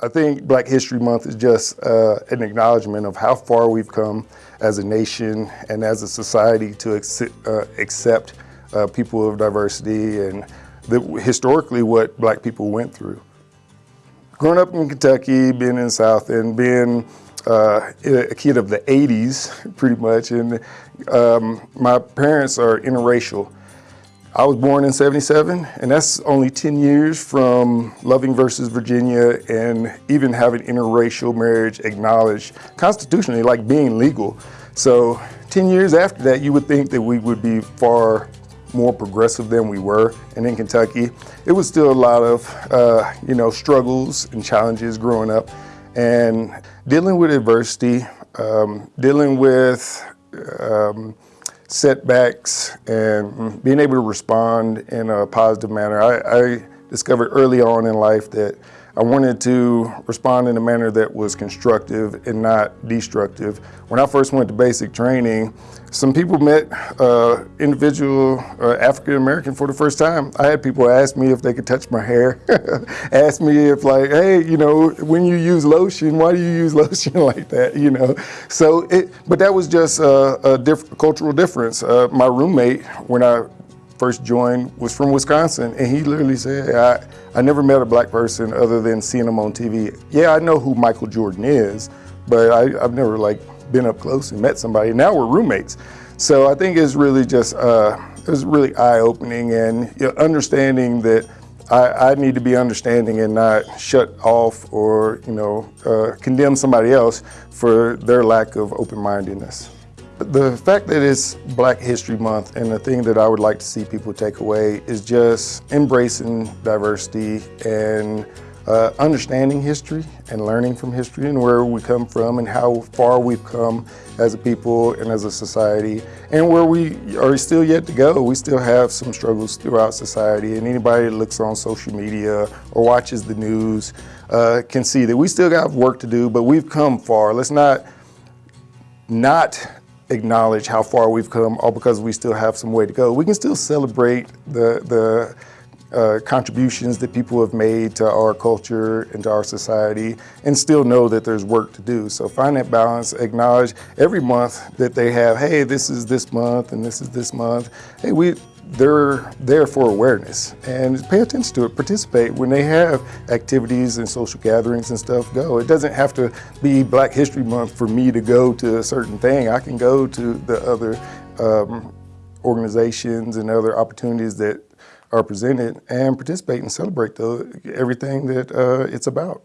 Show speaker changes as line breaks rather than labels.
I think Black History Month is just uh, an acknowledgement of how far we've come as a nation and as a society to accept, uh, accept uh, people of diversity and the, historically what black people went through. Growing up in Kentucky, being in the South, and being uh, a kid of the 80s, pretty much, and um, my parents are interracial. I was born in 77, and that's only 10 years from Loving versus Virginia and even having interracial marriage acknowledged constitutionally, like being legal. So 10 years after that, you would think that we would be far more progressive than we were. And in Kentucky, it was still a lot of, uh, you know, struggles and challenges growing up. And dealing with adversity, um, dealing with um, setbacks and being able to respond in a positive manner. I, I discovered early on in life that I wanted to respond in a manner that was constructive and not destructive. When I first went to basic training, some people met uh, individual uh, African American for the first time. I had people ask me if they could touch my hair, ask me if like, hey, you know, when you use lotion, why do you use lotion like that, you know? So, it, but that was just a, a diff cultural difference. Uh, my roommate, when I first joined was from Wisconsin, and he literally said, I, I never met a black person other than seeing him on TV. Yeah, I know who Michael Jordan is, but I, have never like been up close and met somebody. Now we're roommates. So I think it's really just, uh, it's really eye-opening and you know, understanding that I, I, need to be understanding and not shut off or, you know, uh, condemn somebody else for their lack of open-mindedness. The fact that it's Black History Month and the thing that I would like to see people take away is just embracing diversity and uh, understanding history and learning from history and where we come from and how far we've come as a people and as a society and where we are still yet to go. We still have some struggles throughout society and anybody that looks on social media or watches the news uh, can see that we still got work to do, but we've come far. Let's not not acknowledge how far we've come all because we still have some way to go. We can still celebrate the, the uh, contributions that people have made to our culture and to our society and still know that there's work to do. So find that balance, acknowledge every month that they have, hey, this is this month and this is this month. Hey, we, they're there for awareness and pay attention to it, participate. When they have activities and social gatherings and stuff, go. It doesn't have to be Black History Month for me to go to a certain thing. I can go to the other um, organizations and other opportunities that are presented and participate and celebrate the, everything that uh, it's about.